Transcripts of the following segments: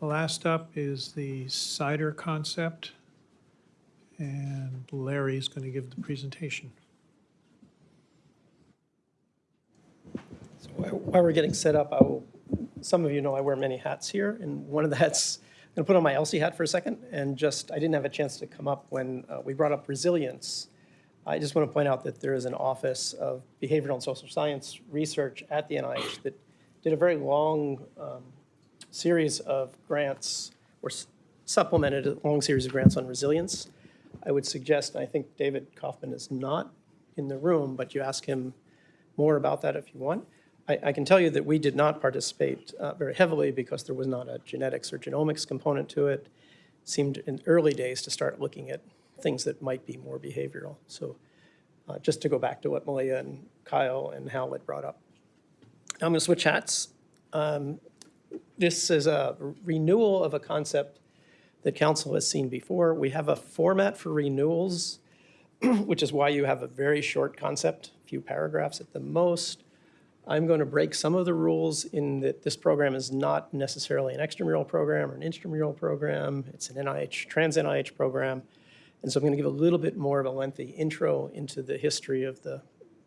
Last up is the CIDR concept. And Larry's going to give the presentation. So while- While we're getting set up, I will, some of you know I wear many hats here, and one of the hats, I'm going to put on my ELSI hat for a second, and just, I didn't have a chance to come up when uh, we brought up resilience. I just want to point out that there is an Office of Behavioral and Social Science Research at the NIH that did a very long um, series of grants, or supplemented a long series of grants on resilience. I would suggest, and I think David Kaufman is not in the room, but you ask him more about that if you want. I, I can tell you that we did not participate uh, very heavily because there was not a genetics or genomics component to it. Seemed in early days to start looking at things that might be more behavioral. So uh, just to go back to what Malia and Kyle and had brought up. I'm going to switch hats. Um, This is a renewal of a concept that council has seen before. We have a format for renewals which is why you have a very short concept, a few paragraphs at the most. I'm going to break some of the rules in that this program is not necessarily an extramural program or an intramural program. It's an NIH, trans NIH program. And so I'm going to give a little bit more of a lengthy intro into the history of the,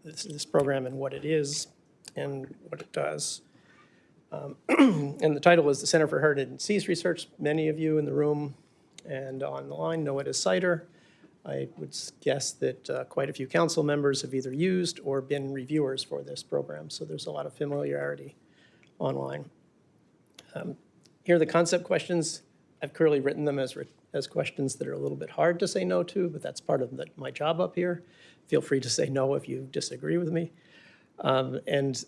this, this program and what it is and what it does. Um, And the title is the Center for Inherited Disease Research. Many of you in the room and on the line know it as CIDR. I would guess that uh, quite a few council members have either used or been reviewers for this program, so there's a lot of familiarity online. Um, Here are the concept questions. I've clearly written them as, as questions that are a little bit hard to say no to, but that's part of the- my job up here. Feel free to say no if you disagree with me. Um, And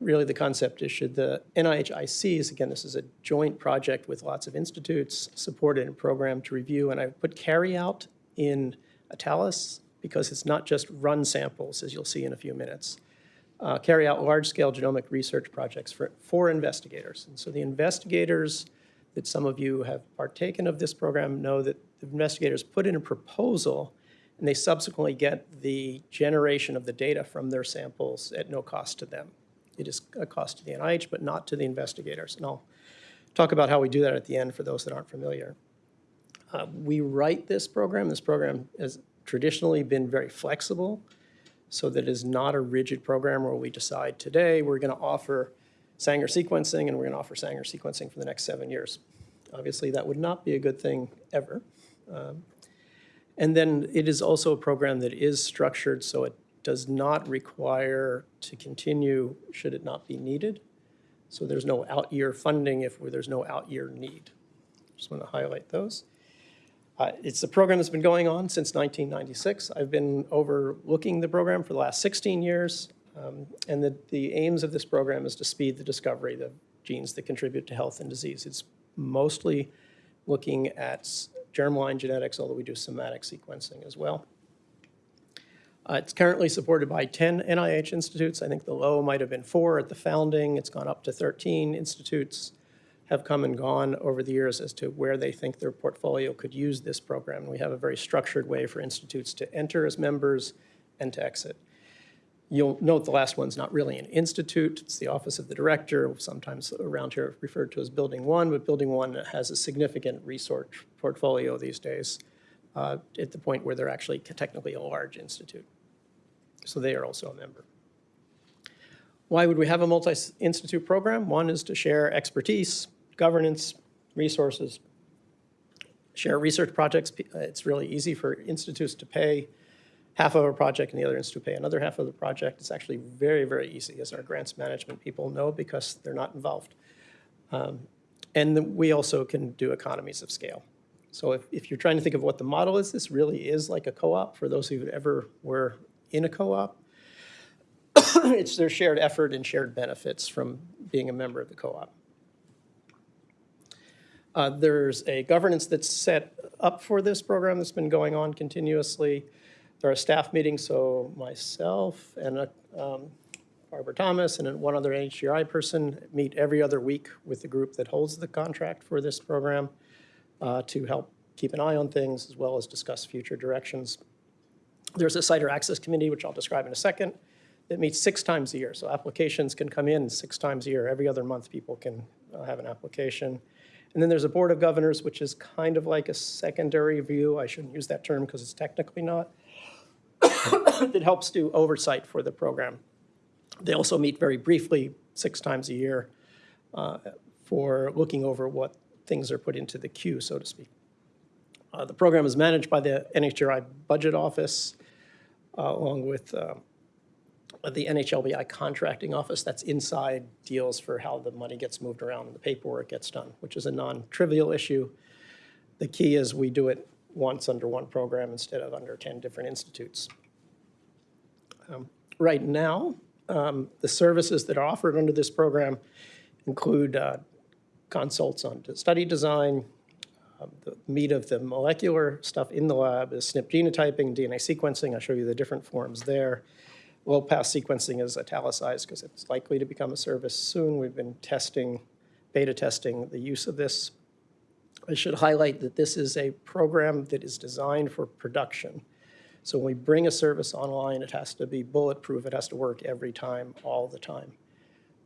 really the concept is should the NIH ICs, again, this is a joint project with lots of institutes, supported and program to review, and I put carry out in italics because it's not just run samples, as you'll see in a few minutes. Uh, Carry out large-scale genomic research projects for, for investigators. And so the investigators that some of you have partaken of this program know that the investigators put in a proposal and they subsequently get the generation of the data from their samples at no cost to them. It is a cost to the NIH, but not to the investigators. And I'll talk about how we do that at the end for those that aren't familiar. Uh, We write this program. This program has traditionally been very flexible, so that it is not a rigid program where we decide today we're going to offer Sanger sequencing and we're going to offer Sanger sequencing for the next seven years. Obviously, that would not be a good thing ever. Um, And then it is also a program that is structured so it does not require to continue should it not be needed. So there's no out-year funding if there's no out-year need. Just want to highlight those. Uh, It's a program that's been going on since 1996. I've been overlooking the program for the last 16 years. um, And the, the aims of this program is to speed the discovery of genes that contribute to health and disease. It's mostly looking at germline genetics, although we do somatic sequencing as well. Uh, It's currently supported by 10 NIH institutes. I think the low might have been four at the founding. It's gone up to 13 institutes have come and gone over the years as to where they think their portfolio could use this program. We have a very structured way for institutes to enter as members and to exit. You'll note the last one's not really an institute, it's the Office of the Director, sometimes around here referred to as Building One, but Building One has a significant research portfolio these days uh, at the point where they're actually technically a large institute. So they are also a member. Why would we have a multi-institute program? One is to share expertise, governance, resources, share research projects. Uh, It's really easy for institutes to pay half of a project and the other institute pay another half of the project. It's actually very, very easy, as our grants management people know, because they're not involved. Um, And we also can do economies of scale. So if, if you're trying to think of what the model is, this really is like a co-op, for those who ever were in a co-op. It's their shared effort and shared benefits from being a member of the co-op. Uh, There's a governance that's set up for this program that's been going on continuously. There are staff meetings, so myself and uh, um, Barbara Thomas and one other HGRI person meet every other week with the group that holds the contract for this program uh, to help keep an eye on things as well as discuss future directions. There's a CIDR Access Committee, which I'll describe in a second, that meets six times a year. So applications can come in six times a year. Every other month, people can uh, have an application. And then there's a Board of Governors, which is kind of like a secondary view. I shouldn't use that term because it's technically not. That helps do oversight for the program. They also meet very briefly, six times a year, uh, for looking over what things are put into the queue, so to speak. Uh, The program is managed by the NHGRI Budget Office, uh, along with uh, the NHLBI Contracting Office. That's inside deals for how the money gets moved around and the paperwork gets done, which is a non-trivial issue. The key is we do it once under one program instead of under 10 different institutes. Um, Right now, um, the services that are offered under this program include uh, consults on study design. Um, The meat of the molecular stuff in the lab is SNP genotyping, DNA sequencing. I'll show you the different forms there. Low-pass sequencing is italicized because it's likely to become a service soon. We've been testing, beta testing the use of this. I should highlight that this is a program that is designed for production. So when we bring a service online, it has to be bulletproof. It has to work every time, all the time.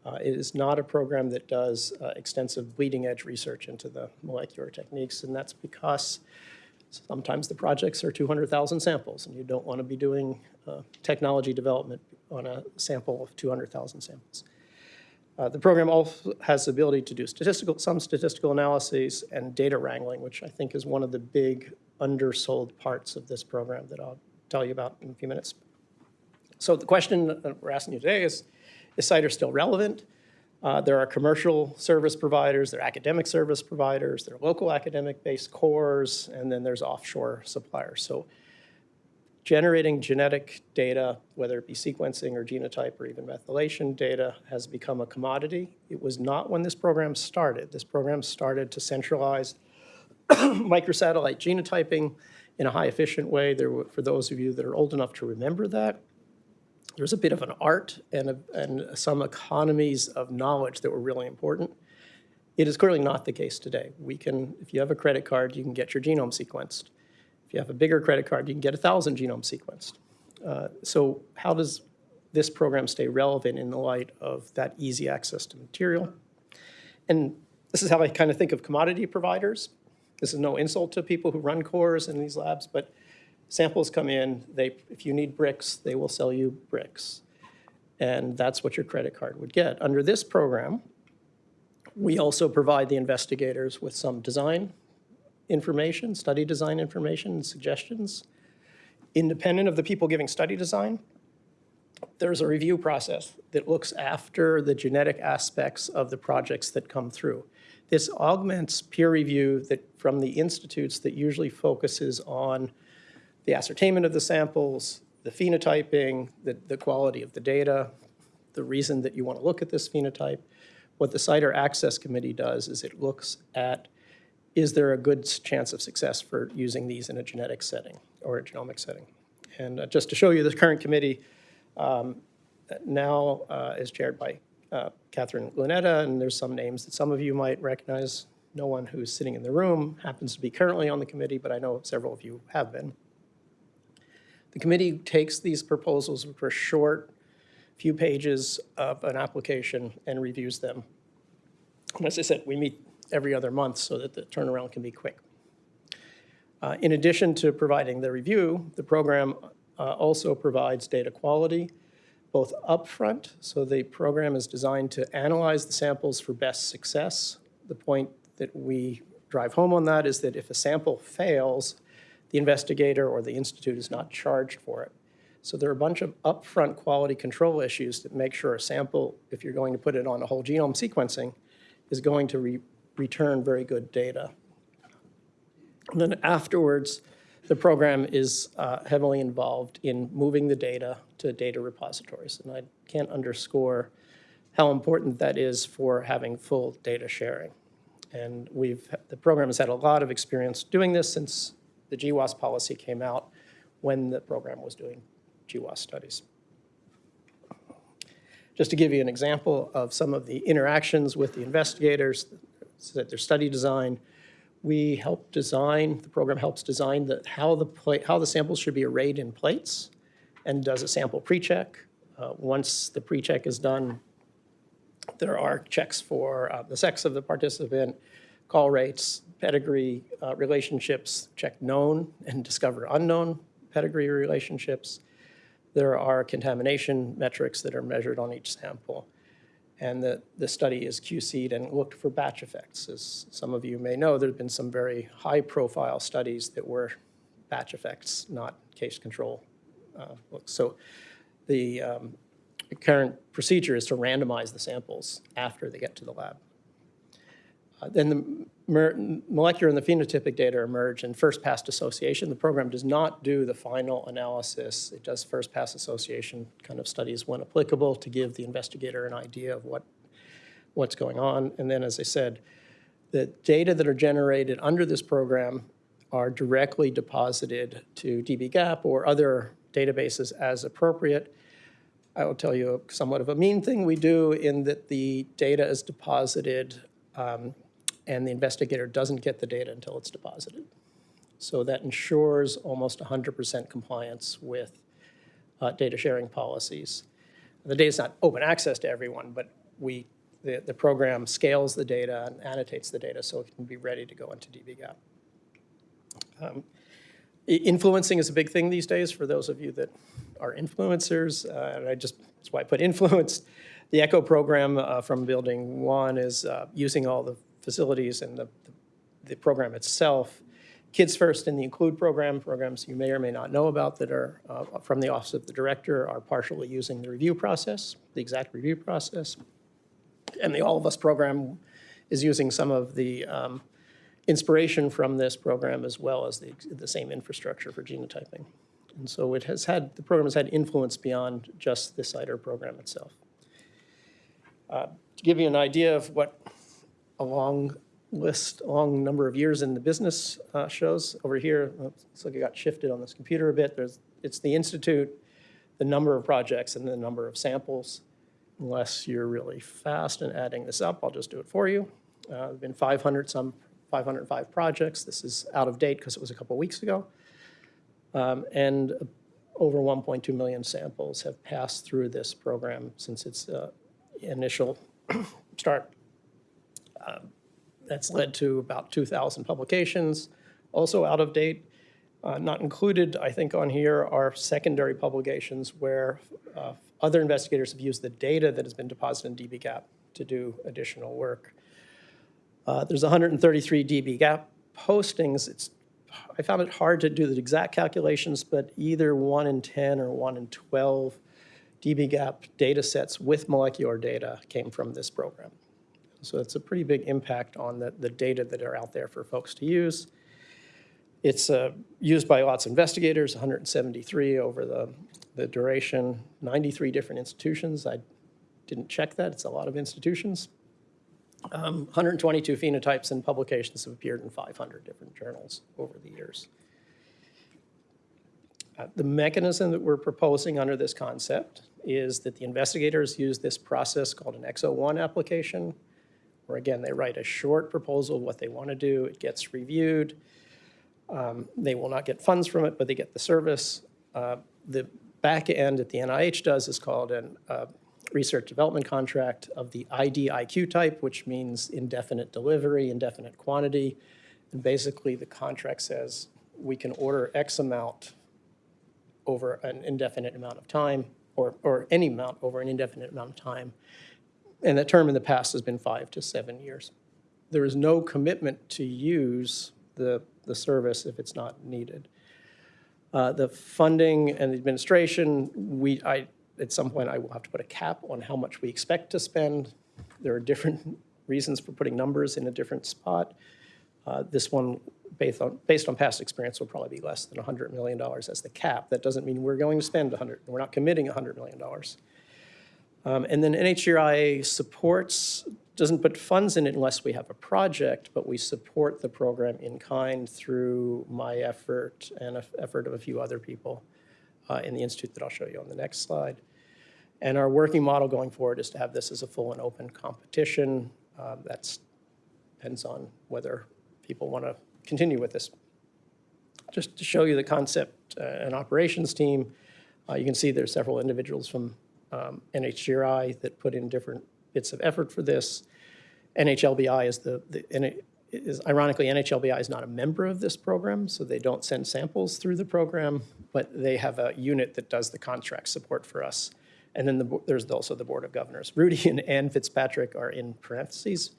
Uh, It is not a program that does uh, extensive bleeding-edge research into the molecular techniques, and that's because sometimes the projects are 200,000 samples, and you don't want to be doing uh, technology development on a sample of 200,000 samples. Uh, The program also has the ability to do statistical, some statistical analyses and data wrangling, which I think is one of the big undersold parts of this program that I'll tell you about in a few minutes. So the question we're asking you today is, is CIDR still relevant? Uh, There are commercial service providers, there are academic service providers, there are local academic-based cores, and then there's offshore suppliers. So generating genetic data, whether it be sequencing or genotype or even methylation data, has become a commodity. It was not when this program started. This program started to centralize microsatellite genotyping in a high efficient way. There were, for those of you that are old enough to remember that, there's a bit of an art and, a, and some economies of knowledge that were really important. It is clearly not the case today. We can, if you have a credit card, you can get your genome sequenced. If you have a bigger credit card, you can get a thousand genomes sequenced. Uh, so how does this program stay relevant in the light of that easy access to material? And this is how I kind of think of commodity providers. This is no insult to people who run cores in these labs, but samples come in, they, if you need bricks, they will sell you bricks. And that's what your credit card would get. Under this program, we also provide the investigators with some design information, study design information and suggestions. Independent of the people giving study design, there's a review process that looks after the genetic aspects of the projects that come through. This augments peer review that, from the institutes that usually focuses on the ascertainment of the samples, the phenotyping, the, the quality of the data, the reason that you want to look at this phenotype. What the CIDR Access Committee does is it looks at, is there a good chance of success for using these in a genetic setting or a genomic setting? And uh, just to show you, the current committee um, now uh, is chaired by uh, Kathryn Lunetta, and there's some names that some of you might recognize. No one who's sitting in the room happens to be currently on the committee, but I know several of you have been. The committee takes these proposals, which are short, few pages of an application, and reviews them. And as I said, we meet every other month so that the turnaround can be quick. Uh, In addition to providing the review, the program uh, also provides data quality, both upfront, so the program is designed to analyze the samples for best success. The point that we drive home on that is that if a sample fails, the investigator or the institute is not charged for it. So there are a bunch of upfront quality control issues that make sure a sample, if you're going to put it on a whole genome sequencing, is going to re- return very good data. And then afterwards, the program is uh, heavily involved in moving the data to data repositories. And I can't underscore how important that is for having full data sharing. And we've, the program has had a lot of experience doing this since the GWAS policy came out when the program was doing GWAS studies. Just to give you an example of some of the interactions with the investigators, so that their study design, we help design, the program helps design the, how the plate, how the samples should be arrayed in plates and does a sample pre-check. Uh, Once the pre-check is done, There are checks for uh, the sex of the participant, call rates, pedigree uh, relationships, check known and discover unknown pedigree relationships. There are contamination metrics that are measured on each sample. And the, the study is QC'd and looked for batch effects. As some of you may know, there have been some very high-profile studies that were batch effects, not case control. uh. So the um, current procedure is to randomize the samples after they get to the lab. Then the molecular and the phenotypic data emerge in first-pass association. The program does not do the final analysis. It does first-pass association kind of studies when applicable to give the investigator an idea of what, what's going on. And then, as I said, the data that are generated under this program are directly deposited to dbGaP or other databases as appropriate. I will tell you somewhat of a mean thing we do in that the data is deposited um, and the investigator doesn't get the data until it's deposited. So that ensures almost 100% compliance with uh, data sharing policies. The data is not open access to everyone, but we, the, the program scales the data and annotates the data so it can be ready to go into dbGaP. Um, Influencing is a big thing these days for those of you that are influencers, uh, and I just, that's why I put influenced. The ECHO program uh, from Building One is uh, using all the facilities and the, the program itself. Kids First and the Include program, programs you may or may not know about that are uh, from the Office of the Director, are partially using the review process, the exact review process. And the All of Us program is using some of the um, inspiration from this program as well as the, the same infrastructure for genotyping. And so it has had, the program has had influence beyond just the CIDR program itself. Uh, To give you an idea of what a long list, long number of years in the business uh, shows, over here, looks like it got shifted on this computer a bit. There's, it's the institute, the number of projects, and the number of samples. Unless you're really fast in adding this up, I'll just do it for you. Uh, There've been 500 some, 505 projects. This is out of date because it was a couple weeks ago. Um, And over 1.2 million samples have passed through this program since its uh, initial start. Um, That's led to about 2,000 publications, also out of date. Uh, Not included, I think, on here are secondary publications where uh, other investigators have used the data that has been deposited in dbGaP to do additional work. Uh, There's 133 dbGaP postings. It's, I found it hard to do the exact calculations, but either 1 in 10 or 1 in 12 dbGaP data sets with molecular data came from this program. So it's a pretty big impact on the, the data that are out there for folks to use. It's uh, used by lots of investigators, 173 over the, the duration, 93 different institutions. I didn't check that, it's a lot of institutions. Um, 122 phenotypes and publications have appeared in 500 different journals over the years. Uh, The mechanism that we're proposing under this concept is that the investigators use this process called an X01 application, where again, they write a short proposal of what they want to do, it gets reviewed. Um, They will not get funds from it, but they get the service. Uh, The back end that the NIH does is called a uh, research development contract of the IDIQ type, which means indefinite delivery, indefinite quantity. And basically, the contract says we can order X amount over an indefinite amount of time, or, or any amount over an indefinite amount of time. And that term in the past has been five to seven years. There is no commitment to use the, the service if it's not needed. Uh, The funding and the administration, we, I, at some point, I will have to put a cap on how much we expect to spend. There are different reasons for putting numbers in a different spot. Uh, This one, based on, based on past experience, will probably be less than $100 million as the cap. That doesn't mean we're going to spend 100, we're not committing $100 million. Um, And then NHGRI supports, doesn't put funds in it unless we have a project, but we support the program in kind through my effort and a effort of a few other people uh, in the institute that I'll show you on the next slide. And our working model going forward is to have this as a full and open competition. Uh, That's, depends on whether people want to continue with this. Just to show you the concept uh, and operations team, uh, you can see there's several individuals from um, NHGRI that put in different bits of effort for this. NHLBI is the, the it is ironically, NHLBI is not a member of this program, so they don't send samples through the program, but they have a unit that does the contract support for us. And then the, there's also the Board of Governors. Rudy and Ann Fitzpatrick are in parentheses,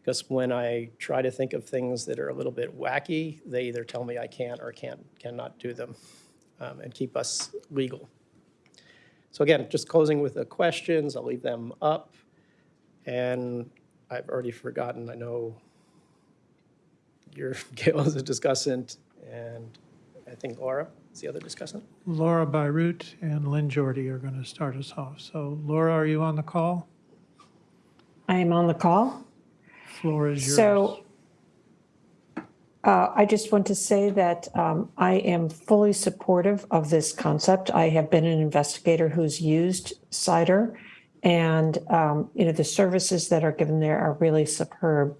because when I try to think of things that are a little bit wacky, they either tell me I can't or can't, cannot do them, um, and keep us legal. So again, just closing with the questions, I'll leave them up. And I've already forgotten, I know you're, Gail is a discussant, and I think Laura is the other discussant. Laura Bierut and Lynn Jorde are going to start us off. So Laura, are you on the call? I am on the call. Floor is yours. So uh, I just want to say that um, I am fully supportive of this concept. I have been an investigator who's used CIDR, and um, you know the services that are given there are really superb.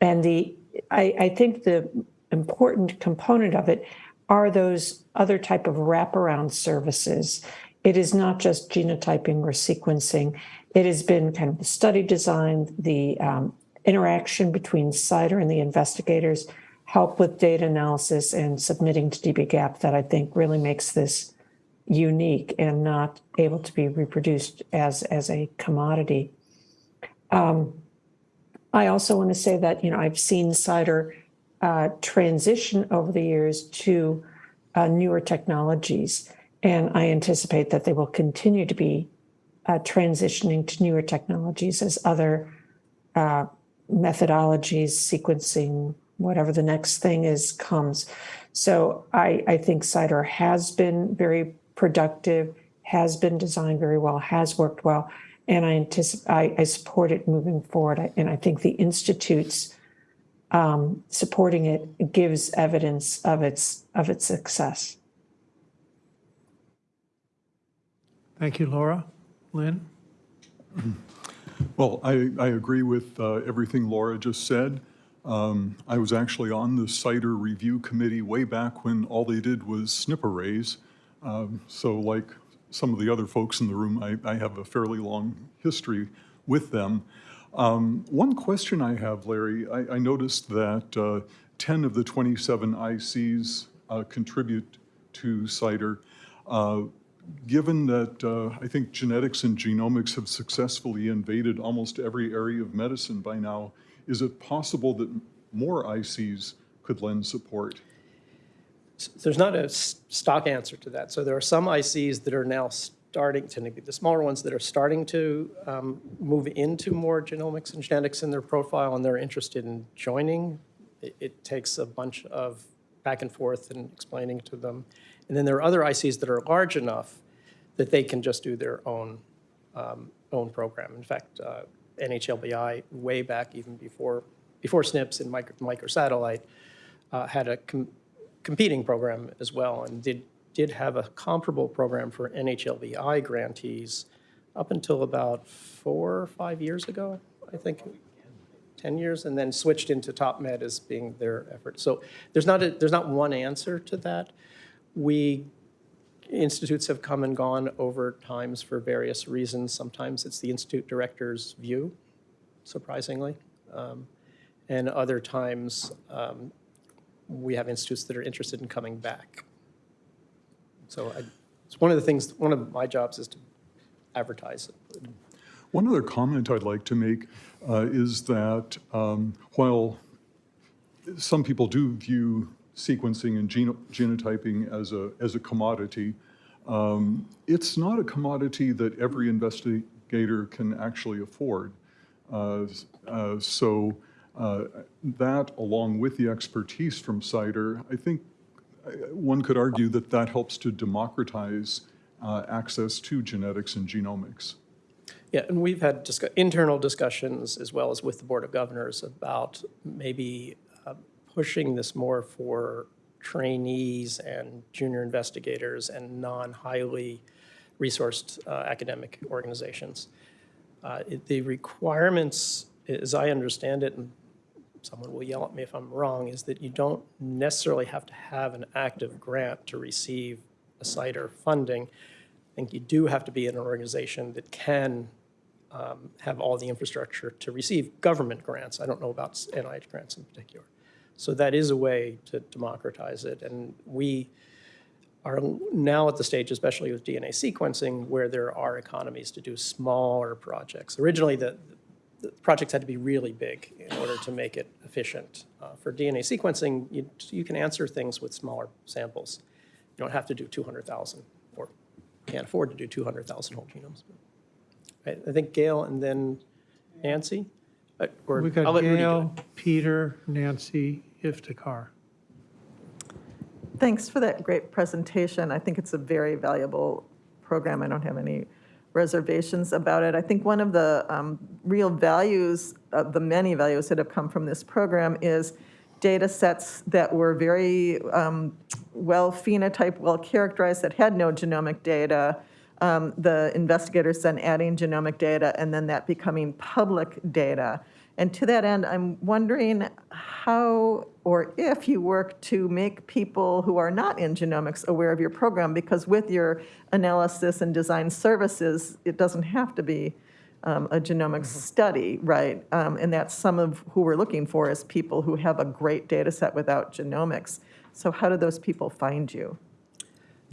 And the I, I think the important component of it are those other type of wraparound services. It is not just genotyping or sequencing. It has been kind of the study design, the um, interaction between CIDR and the investigators, help with data analysis and submitting to dbGaP that I think really makes this unique and not able to be reproduced as, as a commodity. Um, I also want to say that, you know, I've seen CIDR uh, transition over the years to uh, newer technologies, and I anticipate that they will continue to be uh, transitioning to newer technologies as other uh, methodologies, sequencing, whatever the next thing is, comes. So I, I think CIDR has been very productive, has been designed very well, has worked well, and I anticipate I, I support it moving forward. I- And I think the institutes um, supporting it gives evidence of its of its success. Thank you, Laura. Lynn? Well, I, I agree with uh, everything Laura just said. Um, I was actually on the CIDR review committee way back when all they did was SNP arrays. Um, So like some of the other folks in the room, I, I have a fairly long history with them. Um, One question I have, Larry, I, I noticed that uh, 10 of the 27 ICs uh, contribute to CIDR. Uh, Given that uh, I think genetics and genomics have successfully invaded almost every area of medicine by now, is it possible that more ICs could lend support? There's not a stock answer to that. So there are some ICs that are now starting, to be the smaller ones that are starting to um, move into more genomics and genetics in their profile, and they're interested in joining. It, it takes a bunch of back and forth and explaining to them. And then there are other ICs that are large enough that they can just do their own, um, own program. In fact, uh, NHLBI, way back even before, before SNPs and micro, microsatellite, uh, had a com- competing program as well and did, did have a comparable program for NHLBI grantees up until about four or five years ago, I think. 10 years, and then switched into TOPMed as being their effort. So there's not, a there's not one answer to that. We, institutes have come and gone over times for various reasons. Sometimes it's the institute director's view, surprisingly. Um, And other times, um, we have institutes that are interested in coming back. So I, it's one of the things, one of my jobs is to advertise it. One other comment I'd like to make uh, is that um, while some people do view sequencing and geno- genotyping as a, as a commodity, um, it's not a commodity that every investigator can actually afford. Uh, uh, So uh, that, along with the expertise from CIDR, I think uh, one could argue that that helps to democratize uh, access to genetics and genomics. Yeah, and we've had discu- internal discussions as well as with the Board of Governors about maybe pushing this more for trainees and junior investigators and non-highly resourced uh, academic organizations. Uh, it- The requirements, as I understand it, and someone will yell at me if I'm wrong, is that you don't necessarily have to have an active grant to receive a CIDR funding. I think you do have to be in an organization that can um, have all the infrastructure to receive government grants. I don't know about NIH grants in particular. So that is a way to democratize it. And we are now at the stage, especially with DNA sequencing, where there are economies to do smaller projects. Originally, the, the projects had to be really big in order to make it efficient. Uh, For DNA sequencing, you, you can answer things with smaller samples. You don't have to do 200,000, or can't afford to do 200,000 whole genomes. I, I think Gail and then Nancy? Uh, or We I'll got let Rudy do. Gail, Peter, Nancy, Iftikhar. Thanks for that great presentation. I think it's a very valuable program. I don't have any reservations about it. I think one of the um, real values, of the many values that have come from this program is data sets that were very um, well phenotyped, well characterized, that had no genomic data. Um, The investigators then adding genomic data and then that becoming public data. And to that end, I'm wondering how or if you work to make people who are not in genomics aware of your program, because with your analysis and design services, it doesn't have to be um, a genomics study, right? Um, And that's some of who we're looking for is people who have a great data set without genomics. So how do those people find you?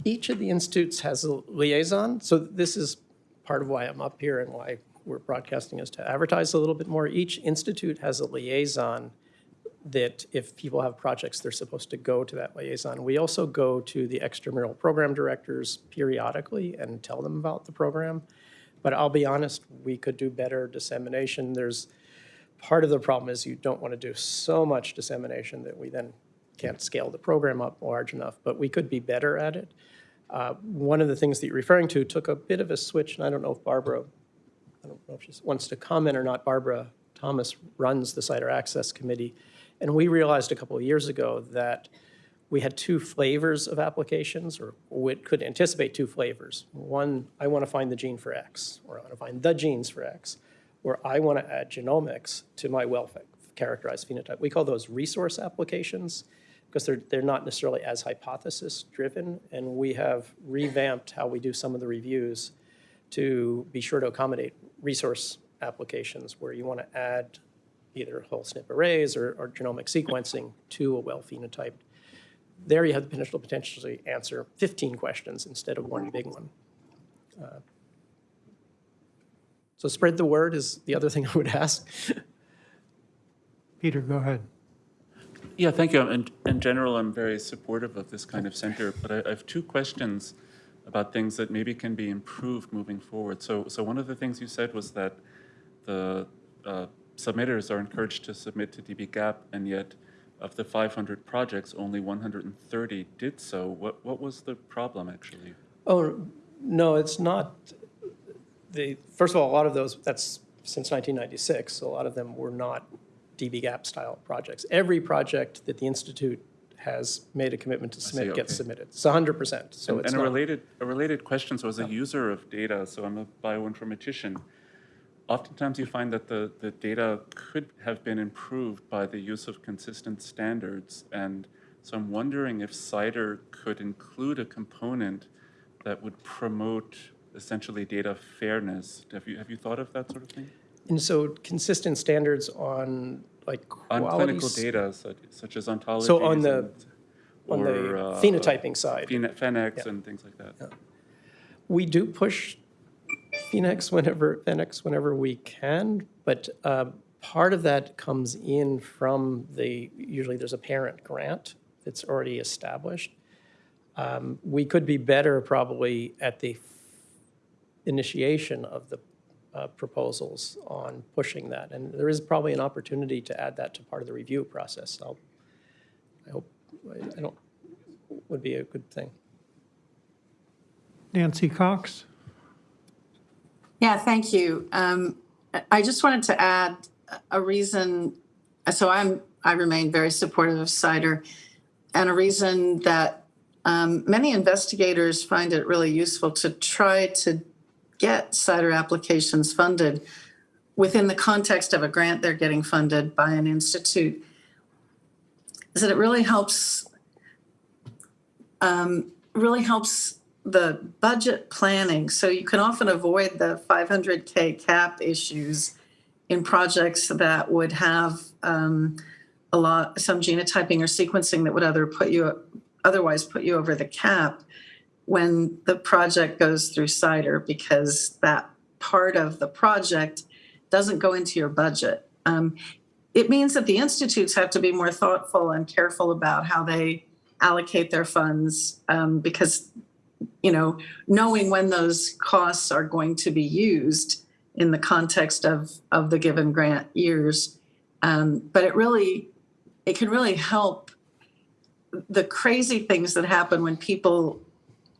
Each of the institutes has a liaison, so this is part of why I'm up here and why we're broadcasting is to advertise a little bit more. Each institute has a liaison that if people have projects, they're supposed to go to that liaison. We also go to the extramural program directors periodically and tell them about the program. But I'll be honest, we could do better dissemination. There's, part of the problem is you don't want to do so much dissemination that we then can't scale the program up large enough, but we could be better at it. Uh, One of the things that you're referring to took a bit of a switch, and I don't know if Barbara, I don't know if she wants to comment or not. Barbara Thomas runs the CIDR Access Committee, and we realized a couple of years ago that we had two flavors of applications, or we could anticipate two flavors. One, I want to find the gene for X, or I want to find the genes for X, or I want to add genomics to my well-characterized phenotype. We call those resource applications because they're, they're not necessarily as hypothesis-driven, and we have revamped how we do some of the reviews to be sure to accommodate resource applications where you want to add either whole SNP arrays or, or genomic sequencing to a well-phenotyped. There you have the potential to potentially answer 15 questions instead of one big one. Uh, So spread the word is the other thing I would ask. Peter, go ahead. Yeah, thank you. In, in general, I'm very supportive of this kind of center, but I, I have two questions about things that maybe can be improved moving forward. So, so one of the things you said was that the uh, submitters are encouraged to submit to dbGaP, and yet of the 500 projects, only 130 did so. What, what was the problem, actually? Oh, no, it's not. The, first of all, a lot of those, that's since 1996, so a lot of them were not dbGaP style projects. Every project that the Institute has made a commitment to submit gets okay. submitted. It's 100%, so And it's and a related, a related question, so as a user of data, so I'm a bioinformatician, oftentimes you find that the, the data could have been improved by the use of consistent standards. And so I'm wondering if CIDR could include a component that would promote essentially data fairness. Have you, have you thought of that sort of thing? And so consistent standards on like On clinical data such, such as ontologies. So on the- and- On the uh, phenotyping side. Phen- PhenX and things like that. We do push PhenX whenever, PhenX whenever we can, but uh, part of that comes in from the, usually there's a parent grant that's already established. Um, We could be better probably at the initiation of the uh, proposals on pushing that. And there is probably an opportunity to add that to part of the review process. I'll, I hope, I don't, would be a good thing. Nancy Cox? Yeah, thank you. Um, I- I just wanted to add a reason, so I'm, I remain very supportive of CIDR, and a reason that um, many investigators find it really useful to try to get CIDR applications funded within the context of a grant they're getting funded by an institute, is that it really helps, um, really helps the budget planning. So you can often avoid the 500K cap issues in projects that would have um, a lot, some genotyping or sequencing that would other put you, otherwise put you over the cap when the project goes through CIDR because that part of the project doesn't go into your budget. Um, it means that the institutes have to be more thoughtful and careful about how they allocate their funds um, because, you know, knowing when those costs are going to be used in the context of, of the given grant years. Um, but it really, it can really help the crazy things that happen when people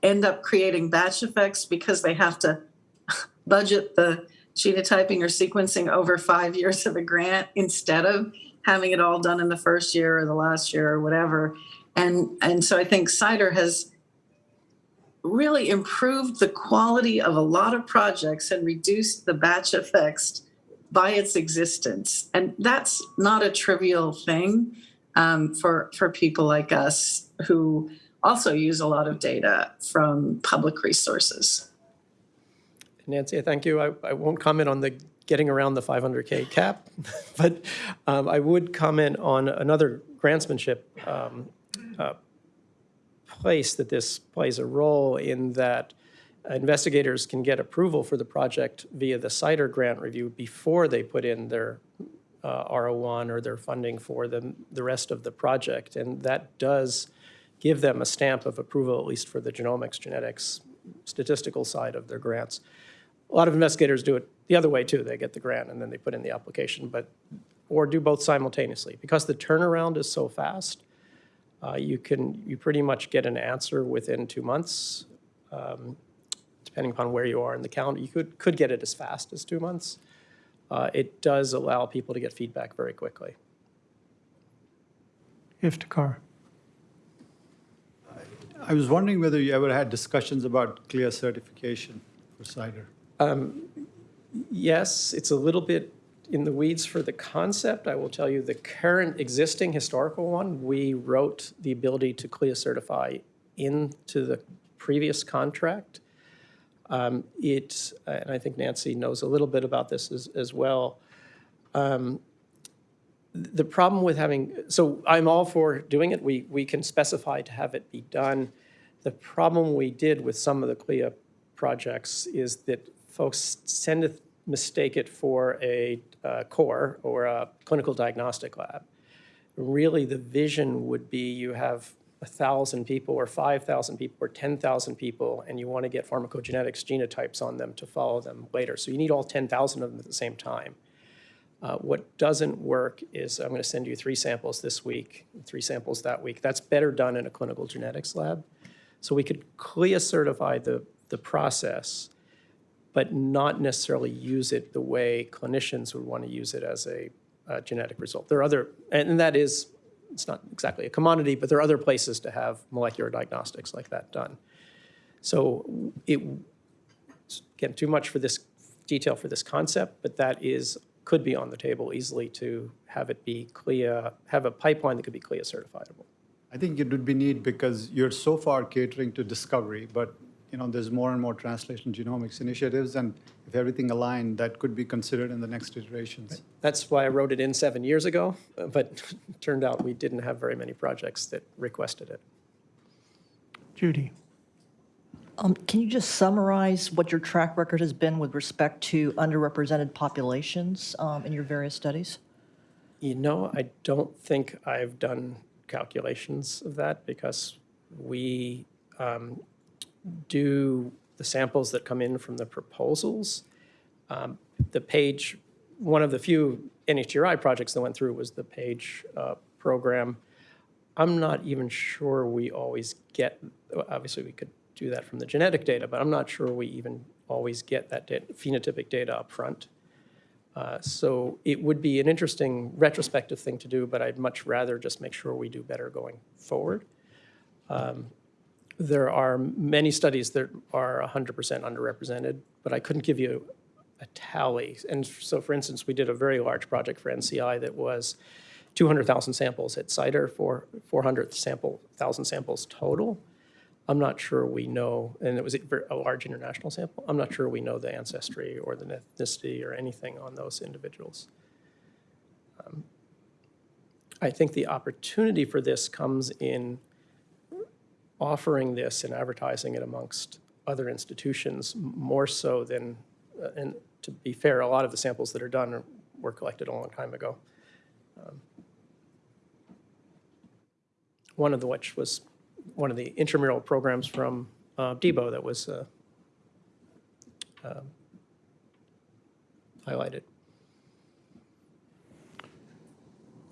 end up creating batch effects because they have to budget the genotyping or sequencing over five years of a grant instead of having it all done in the first year or the last year or whatever. And, and so I think CIDR has really improved the quality of a lot of projects and reduced the batch effects by its existence. And that's not a trivial thing um, for, for people like us who also use a lot of data from public resources. Nancy, thank you. I, I won't comment on the getting around the 500K cap, but um, I would comment on another grantsmanship um, uh, place that this plays a role in that investigators can get approval for the project via the CIDR grant review before they put in their uh, R01 or their funding for the, the rest of the project. And that does give them a stamp of approval, at least for the genomics, genetics, statistical side of their grants. A lot of investigators do it the other way too. They get the grant and then they put in the application, but, or do both simultaneously. Because the turnaround is so fast, uh, you can, you pretty much get an answer within two months. um, Depending upon where you are in the calendar, you could, could get it as fast as two months. Uh, It does allow people to get feedback very quickly. Iftikhar. I was wondering whether you ever had discussions about CLIA certification for CIDR. Yes, it's a little bit in the weeds for the concept. I will tell you, the current existing historical one, we wrote the ability to CLIA certify into the previous contract. Um, It, and I think Nancy knows a little bit about this as, as well. Um, The problem with having, so I'm all for doing it. We, we can specify to have it be done. The problem we did with some of the CLIA projects is that folks tend to mistake it for a uh, core or a clinical diagnostic lab. Really, the vision would be you have a 1,000 people or 5,000 people or 10,000 people, and you want to get pharmacogenetics genotypes on them to follow them later. So you need all 10,000 of them at the same time. Uh, What doesn't work is, I'm going to send you three samples this week, three samples that week. That's better done in a clinical genetics lab. So we could CLIA certify the, the process, but not necessarily use it the way clinicians would want to use it as a uh, genetic result. There are other, and that is, it's not exactly a commodity, but there are other places to have molecular diagnostics like that done. So it, again, too much for this detail for this concept, but that is, could be on the table easily to have it be CLIA, have a pipeline that could be CLIA certifiable. I think it would be neat because you're so far catering to discovery, but you know, there's more and more translation genomics initiatives, and if everything aligned, that could be considered in the next iterations. That's why I wrote it in seven years ago, but turned out we didn't have very many projects that requested it. Judy. Um, Can you just summarize what your track record has been with respect to underrepresented populations um, in your various studies? You know, I don't think I've done calculations of that because we um, do the samples that come in from the proposals. Um, The page, one of the few NHGRI projects that went through was the PAGE uh, program. I'm not even sure we always get, obviously, we could do that from the genetic data, but I'm not sure we even always get that da- phenotypic data up front. Uh, So it would be an interesting retrospective thing to do, but I'd much rather just make sure we do better going forward. Um, There are many studies that are 100% underrepresented, but I couldn't give you a tally. And so, for instance, we did a very large project for NCI that was 200,000 samples at CIDR, for 400 sample, samples total. I'm not sure we know, and it was a large international sample, I'm not sure we know the ancestry or the ethnicity or anything on those individuals. Um, I think the opportunity for this comes in offering this and advertising it amongst other institutions more so than, uh, and to be fair, a lot of the samples that are done were collected a long time ago. Um, One of the which was one of the intramural programs from uh, Debo that was uh, um, highlighted.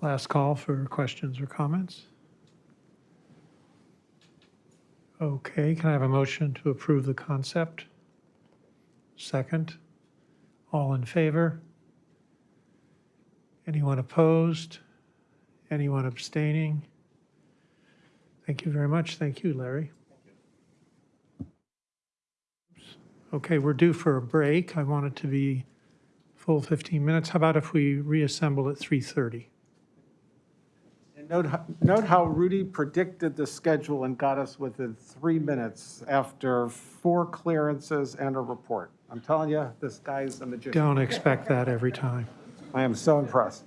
Last call for questions or comments? Okay, can I have a motion to approve the concept? Second? All in favor? Anyone opposed? Anyone abstaining? Thank you very much. Thank you, Larry. Okay, we're due for a break. I want it to be full 15 minutes. How about if we reassemble at 3:30? And note, how- note how Rudy predicted the schedule and got us within three minutes after four clearances and a report. I'm telling you, this guy's a magician. Don't expect that every time. I am so impressed.